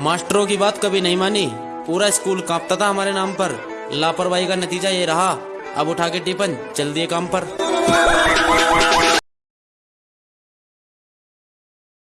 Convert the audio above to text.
मास्टरों की बात कभी नहीं मानी। पूरा स्कूल कांपता था हमारे नाम पर। लापरवाही का नतीजा ये रहा। अब उठा के टिफन चल दिए काम पर।